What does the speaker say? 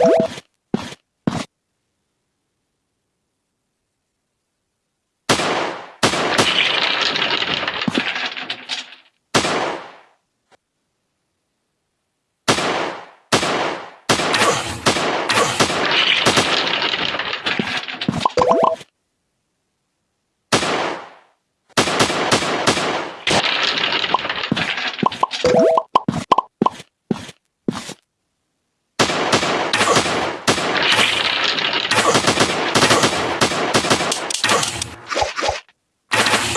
you